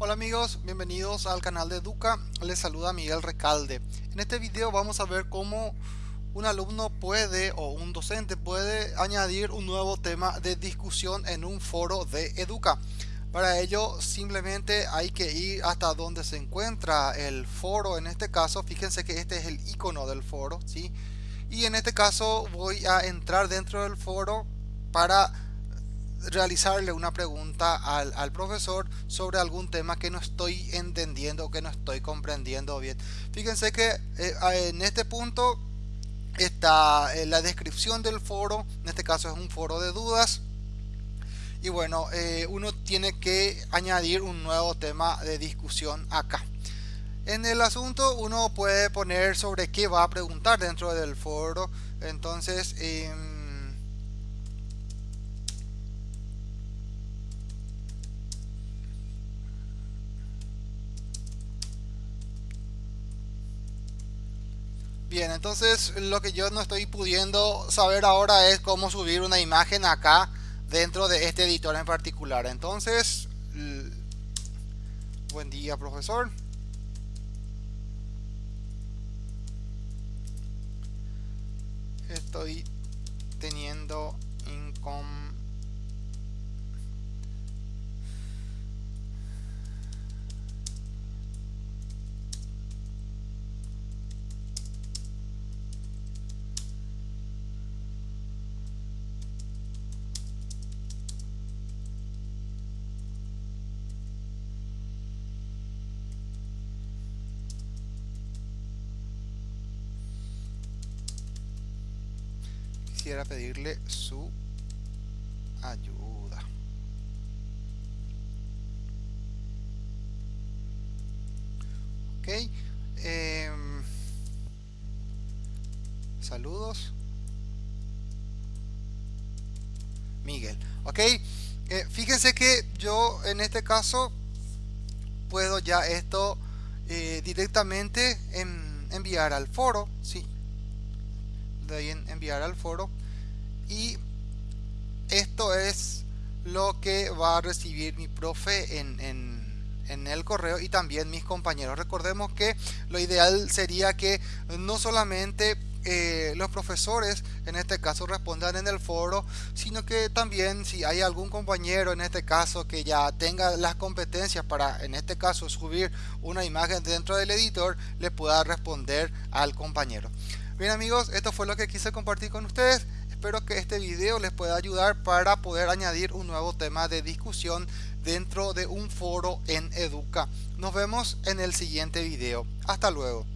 Hola amigos, bienvenidos al canal de Educa, les saluda Miguel Recalde. En este video vamos a ver cómo un alumno puede o un docente puede añadir un nuevo tema de discusión en un foro de Educa. Para ello simplemente hay que ir hasta donde se encuentra el foro, en este caso fíjense que este es el icono del foro, ¿sí? y en este caso voy a entrar dentro del foro para realizarle una pregunta al, profesor sobre algún tema que no estoy entendiendo o que no estoy comprendiendo bien. Fíjense que eh, en este punto está eh, la descripción del foro, en este caso es un foro de dudas. Y bueno, eh, uno tiene que añadir un nuevo tema de discusión acá. En el asunto uno puede poner sobre qué va a preguntar dentro del foro. Entonces, em, Bien, entonces lo que yo no estoy pudiendo saber ahora es cómo subir una imagen acá dentro de este editor en particular. Entonces, buen día profesor. estoy teniendo quisiera pedirle su ayuda. Ok. Em, saludos. Miguel. Ok. Eh, fíjense que yo en este caso puedo ya esto eh, directamente enviar al foro. Sí, de ahí en enviar al foro esto es lo que va a recibir mi profe en, el correo y también mis compañeros recordemos que lo ideal sería que no solamente eh, los profesores en este caso respondan en el foro sino que también si hay algún compañero en este caso que ya tenga las competencias para en este caso subir una imagen dentro del editor le pueda responder al compañero Bien amigos, esto fue lo que quise compartir con ustedes. Espero que este video les pueda ayudar para poder añadir un nuevo tema de discusión dentro de un foro en Educa. Nos vemos en el siguiente video. Hasta luego.